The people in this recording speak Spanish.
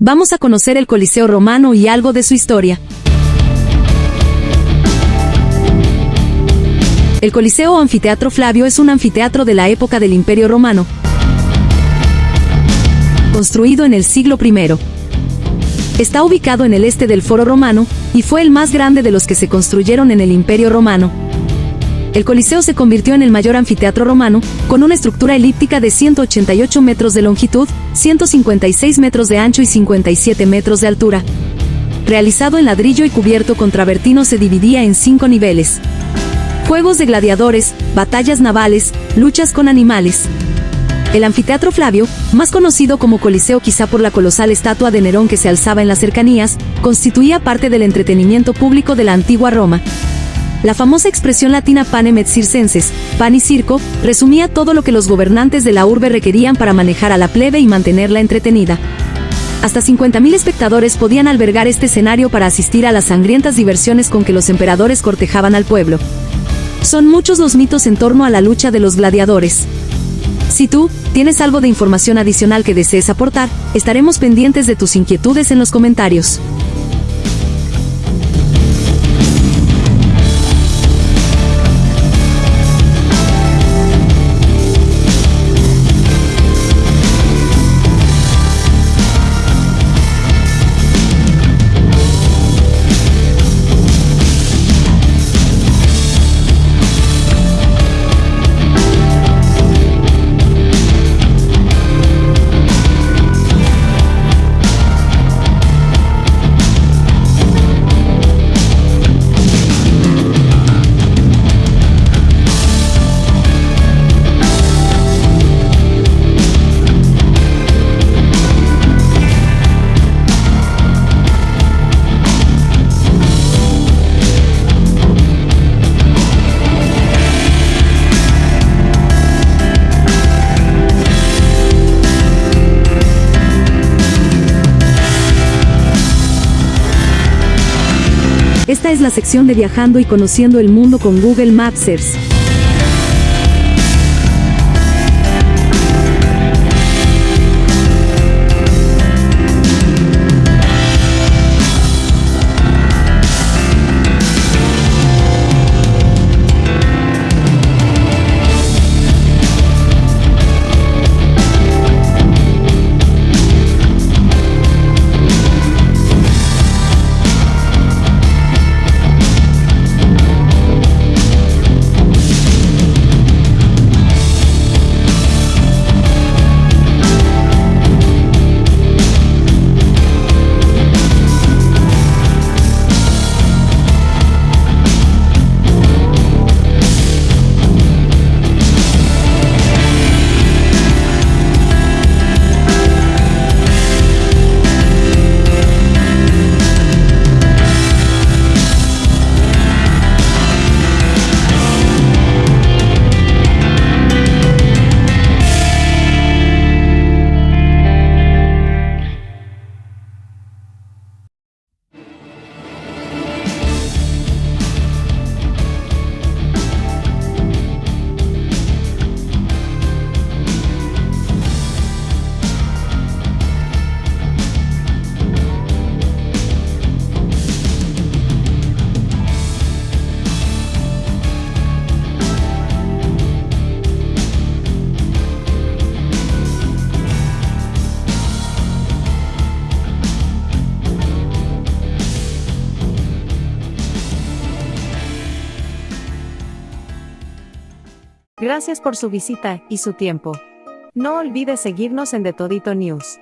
Vamos a conocer el Coliseo romano y algo de su historia. El Coliseo o Anfiteatro Flavio es un anfiteatro de la época del Imperio Romano, construido en el siglo I. Está ubicado en el este del Foro Romano, y fue el más grande de los que se construyeron en el Imperio Romano. El Coliseo se convirtió en el mayor anfiteatro romano, con una estructura elíptica de 188 metros de longitud, 156 metros de ancho y 57 metros de altura. Realizado en ladrillo y cubierto con travertino se dividía en cinco niveles. Juegos de gladiadores, batallas navales, luchas con animales. El anfiteatro Flavio, más conocido como Coliseo quizá por la colosal estatua de Nerón que se alzaba en las cercanías, constituía parte del entretenimiento público de la antigua Roma. La famosa expresión latina panem et circenses, pan y circo, resumía todo lo que los gobernantes de la urbe requerían para manejar a la plebe y mantenerla entretenida. Hasta 50.000 espectadores podían albergar este escenario para asistir a las sangrientas diversiones con que los emperadores cortejaban al pueblo. Son muchos los mitos en torno a la lucha de los gladiadores. Si tú, tienes algo de información adicional que desees aportar, estaremos pendientes de tus inquietudes en los comentarios. Esta es la sección de viajando y conociendo el mundo con Google Mapsers. Gracias por su visita y su tiempo. No olvide seguirnos en The Todito News.